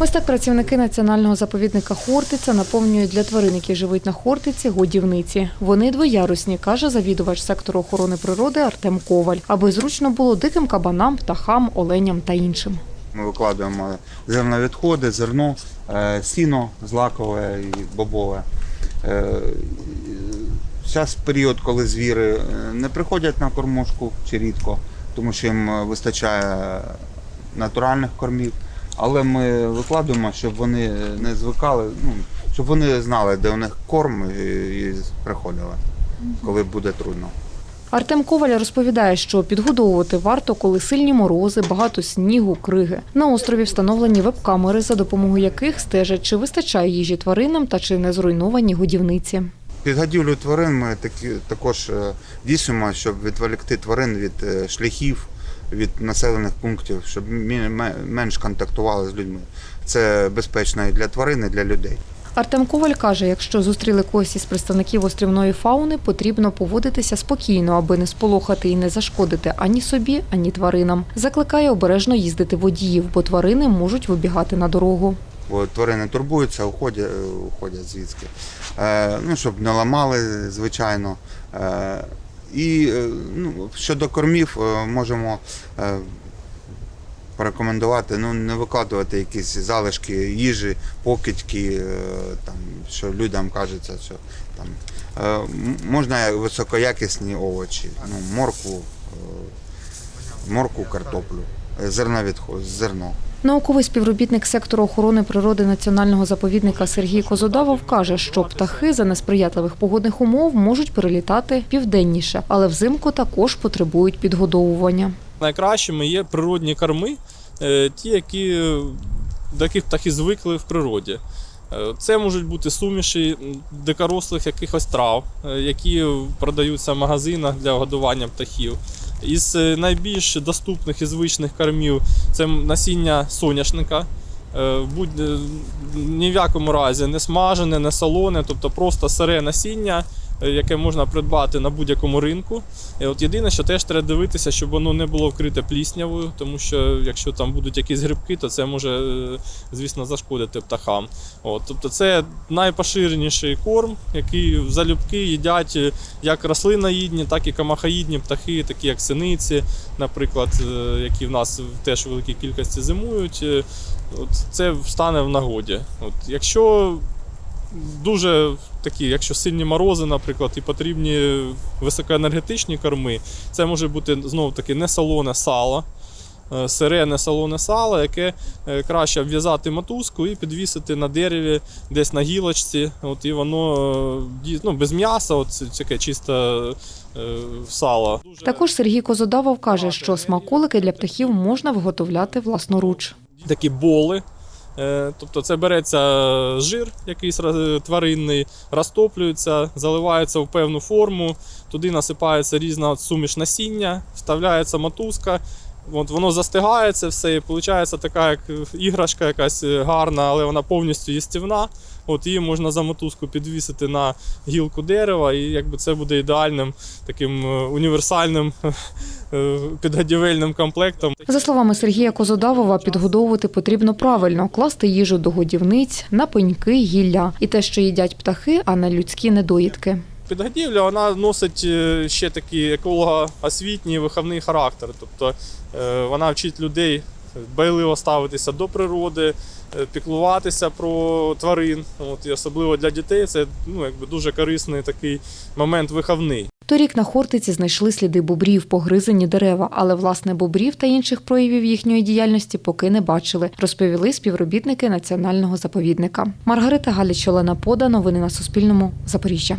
Ось так працівники національного заповідника Хортиця наповнюють для тварин, які живуть на Хортиці, годівниці. Вони двоярусні, каже завідувач сектору охорони природи Артем Коваль, аби зручно було диким кабанам, птахам, оленям та іншим. Ми викладаємо зерновідходи, зерно, е, сіно злакове і бобове. Зараз період, коли звіри е, не приходять на кормушку чи рідко, тому що їм е, вистачає натуральних кормів. Але ми викладаємо, щоб вони не звикали, ну, щоб вони знали, де у них корм і, і приходили, коли буде трудно. Артем Коваль розповідає, що підгодовувати варто, коли сильні морози, багато снігу, криги. На острові встановлені веб-камери, за допомогою яких стежать, чи вистачає їжі тваринам та чи не зруйновані годівниці. Підгодівлю тварин ми такі, також е, щоб відволікти тварин від е, шляхів, від населених пунктів, щоб менш контактували з людьми. Це безпечно і для тварин, і для людей. Артем Коваль каже, якщо зустріли когось із представників острівної фауни, потрібно поводитися спокійно, аби не сполохати і не зашкодити ані собі, ані тваринам. Закликає обережно їздити водіїв, бо тварини можуть вибігати на дорогу. Бо тварини турбуються, уходять, е, уходять звідки. Е, ну, щоб не ламали, звичайно. І е, ну, щодо кормів, е, можемо е, порекомендувати ну, не викладувати якісь залишки їжі, покидьки, там, що людям кажеться, що там можна високоякісні овочі, ну, морку, морку, картоплю, е, зерновідход, зерно. Науковий співробітник сектору охорони природи національного заповідника Сергій Козодавов каже, що птахи за несприятливих погодних умов можуть перелітати південніше, але взимку також потребують підгодовування. Найкращими є природні корми, е, ті, які, до яких птахи звикли в природі. Е, Це можуть бути суміші дикорослих якихось трав, е, які продаються в магазинах для годування птахів. Із е, найбільш доступних і звичних кормів це насіння соняшника. Е, Будь е, ні в якому разі не смажене, не солоне, тобто просто сире насіння, яке можна придбати на будь-якому ринку. І от єдине, що теж треба дивитися, щоб воно не було вкрите пліснявою, тому що якщо там будуть якісь грибки, то це може, е, звісно, зашкодити птахам. От, тобто це найпоширеніший корм, який залюбки їдять е, як рослиноїдні, так і камахаїдні птахи, такі як синиці, наприклад, е, які в нас теж в великій кількості зимують. Е, От це стане в нагоді. От, якщо дуже такі, якщо сильні морози, наприклад, і потрібні високоенергетичні корми, це може бути знову таки не солоне сало. е, Сире не солоне сало, яке е, краще обв'язати мотузку і підвісити на дереві, десь на гілочці. От, і воно е, ну, без м'яса, от, таке чисте е, сало. Також Сергій Козодавов каже, що смаколики для птахів можна виготовляти власноруч. такі боли. Е, Тобто це береться жир якийсь тваринний, розтоплюється, заливається в певну форму, туди насипається різна суміш насіння, вставляється мотузка. От воно застигається все, і виходить така як іграшка якась е, гарна, але вона повністю їстівна. От її можна за мотузку підвісити на гілку дерева, і якби це буде ідеальним таким е, універсальним е, підгодівельним комплектом. За словами Сергія Козодавова, підгодовувати потрібно правильно, класти їжу до годівниць, на пеньки, гілля і те, що їдять птахи, а не людські недоїдки. Підгодівля вона носить е, ще такий еколого-освітній виховний характер. Тобто е, вона вчить людей дбайливо ставитися до природи, е, піклуватися про тварин. От, і особливо для дітей це ну, якби дуже корисний такий момент виховний. Торік на Хортиці знайшли сліди бобрів, погризані дерева, але власне бобрів та інших проявів їхньої діяльності поки не бачили, розповіли співробітники національного заповідника. Маргарита Галіч, Олена Пода. Новини на Суспільному. Запоріжжя.